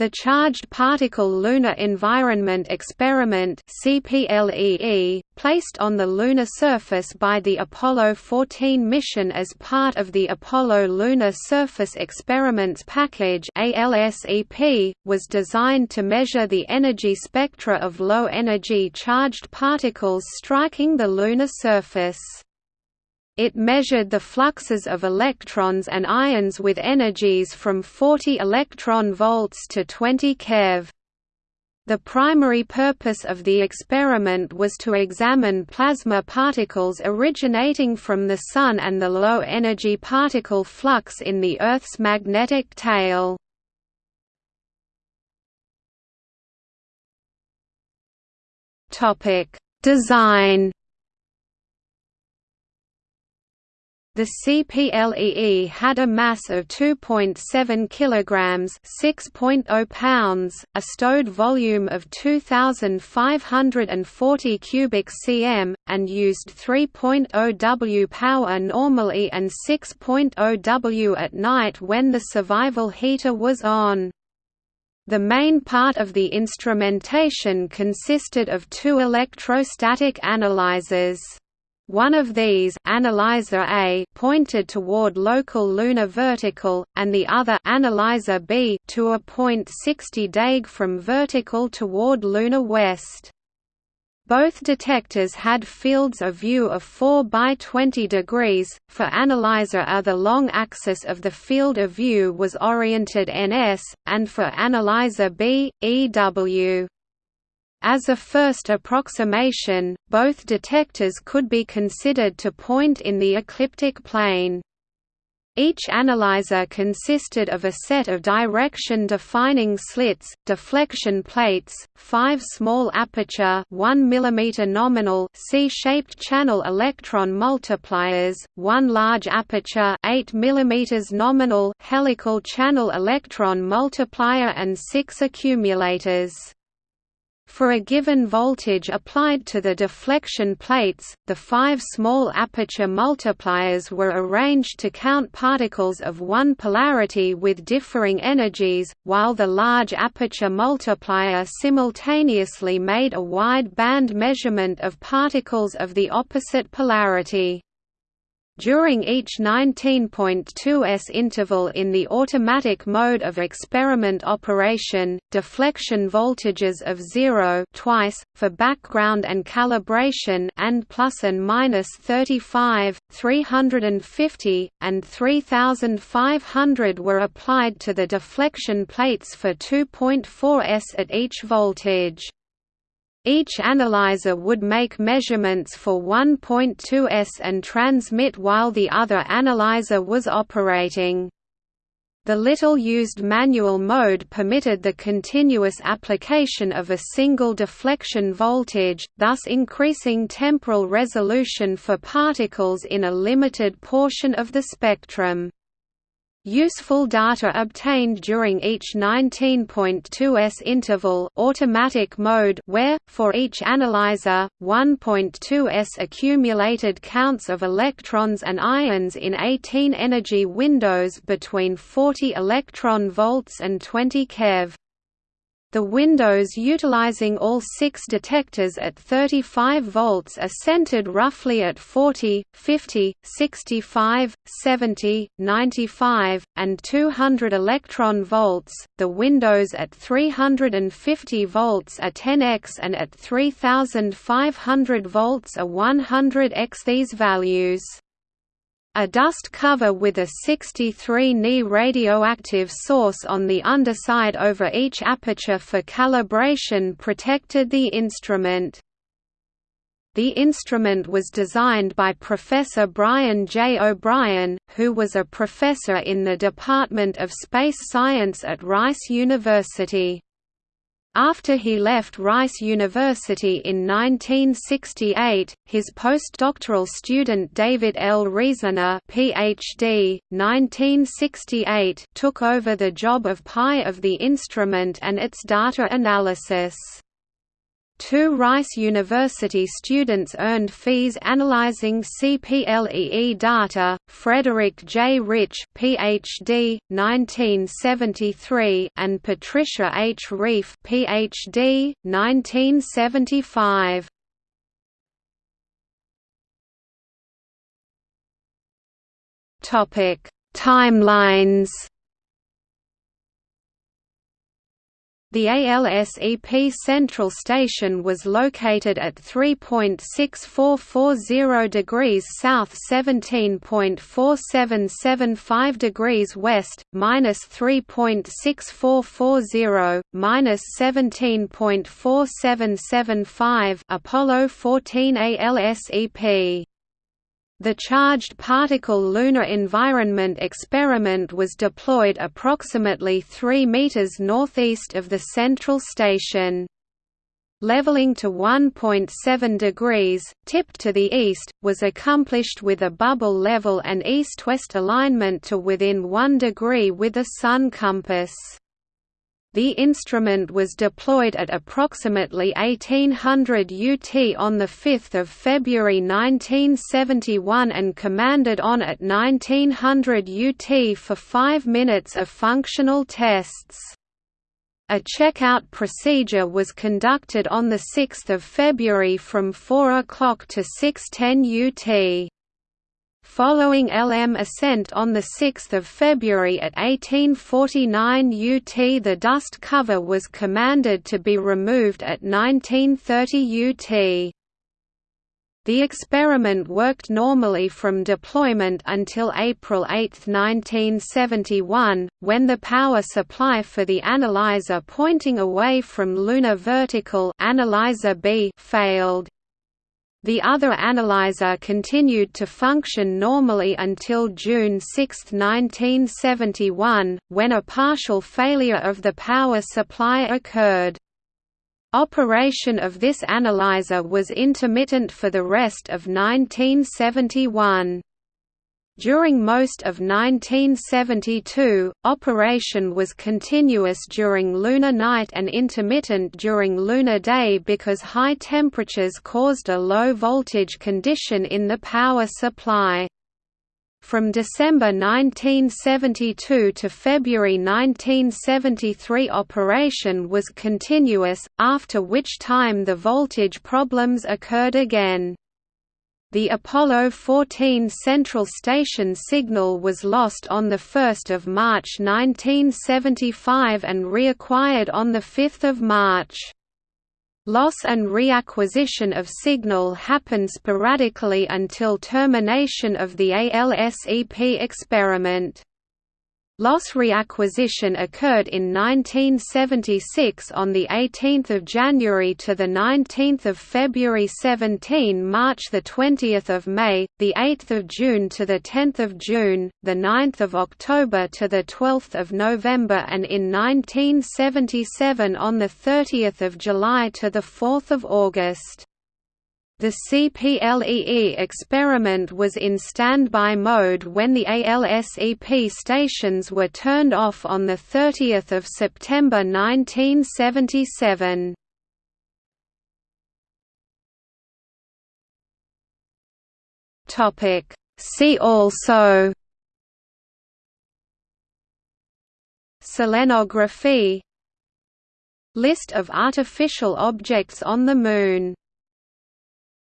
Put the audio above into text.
The Charged Particle Lunar Environment Experiment CPLEE, placed on the lunar surface by the Apollo 14 mission as part of the Apollo Lunar Surface Experiments Package ALSEP, was designed to measure the energy spectra of low-energy charged particles striking the lunar surface. It measured the fluxes of electrons and ions with energies from 40 electron volts to 20 keV. The primary purpose of the experiment was to examine plasma particles originating from the Sun and the low-energy particle flux in the Earth's magnetic tail. Design The CPLEE had a mass of 2.7 kilograms, 6.0 pounds, a stowed volume of 2540 cubic cm and used 3.0 W power normally and 6.0 W at night when the survival heater was on. The main part of the instrumentation consisted of two electrostatic analyzers. One of these analyzer A pointed toward local lunar vertical, and the other analyzer B to a point 60 dag from vertical toward lunar west. Both detectors had fields of view of 4 by 20 degrees. For analyzer A, the long axis of the field of view was oriented NS, and for analyzer B, EW. As a first approximation, both detectors could be considered to point in the ecliptic plane. Each analyzer consisted of a set of direction-defining slits, deflection plates, five small aperture 1 mm nominal C-shaped channel electron multipliers, one large aperture 8 mm nominal helical channel electron multiplier and six accumulators. For a given voltage applied to the deflection plates, the five small aperture multipliers were arranged to count particles of one polarity with differing energies, while the large aperture multiplier simultaneously made a wide band measurement of particles of the opposite polarity. During each 19.2s interval in the automatic mode of experiment operation, deflection voltages of 0 twice, for background and calibration and plus and minus 35, 350, and 3500 were applied to the deflection plates for 2.4s at each voltage. Each analyzer would make measurements for 1.2s and transmit while the other analyzer was operating. The little-used manual mode permitted the continuous application of a single deflection voltage, thus increasing temporal resolution for particles in a limited portion of the spectrum. Useful data obtained during each 19.2s interval automatic mode where, for each analyzer, 1.2s accumulated counts of electrons and ions in 18 energy windows between 40 electron volts and 20 keV. The windows utilizing all six detectors at 35 volts are centered roughly at 40, 50, 65, 70, 95, and 200 electron volts. The windows at 350 volts are 10x and at 3500 volts are 100x these values. A dust cover with a 63 Ni radioactive source on the underside over each aperture for calibration protected the instrument. The instrument was designed by Professor Brian J. O'Brien, who was a professor in the Department of Space Science at Rice University. After he left Rice University in 1968, his postdoctoral student David L. Reasoner PhD, 1968, took over the job of PI of the instrument and its data analysis. Two Rice University students earned fees analyzing CPLEE data, Frederick J. Rich PhD, 1973 and Patricia H. Reiff PhD, 1975. Timelines The ALSEP Central Station was located at 3.6440 degrees south 17.4775 degrees west, minus 3.6440, minus 17.4775 Apollo 14 ALSEP the Charged Particle Lunar Environment Experiment was deployed approximately 3 meters northeast of the central station. Leveling to 1.7 degrees, tipped to the east, was accomplished with a bubble level and east-west alignment to within 1 degree with a sun compass. The instrument was deployed at approximately 1800 UT on 5 February 1971 and commanded on at 1900 UT for five minutes of functional tests. A checkout procedure was conducted on 6 February from 4 o'clock to 6.10 UT. Following LM ascent on 6 February at 1849 UT the dust cover was commanded to be removed at 1930 UT. The experiment worked normally from deployment until April 8, 1971, when the power supply for the analyzer pointing away from lunar vertical analyzer B failed. The other analyzer continued to function normally until June 6, 1971, when a partial failure of the power supply occurred. Operation of this analyzer was intermittent for the rest of 1971. During most of 1972, operation was continuous during lunar night and intermittent during lunar day because high temperatures caused a low voltage condition in the power supply. From December 1972 to February 1973 operation was continuous, after which time the voltage problems occurred again. The Apollo 14 Central Station signal was lost on 1 March 1975 and reacquired on 5 March. Loss and reacquisition of signal happen sporadically until termination of the ALSEP experiment. Loss reacquisition occurred in 1976 on the 18th of January to the 19th of February 17 March the 20th of May the 8th of June to the 10th of June the 9th of October to the 12th of November and in 1977 on the 30th of July to the 4th of August the CPLEE experiment was in standby mode when the ALSEP stations were turned off on 30 September 1977. See also. Selenography. List of artificial objects on the Moon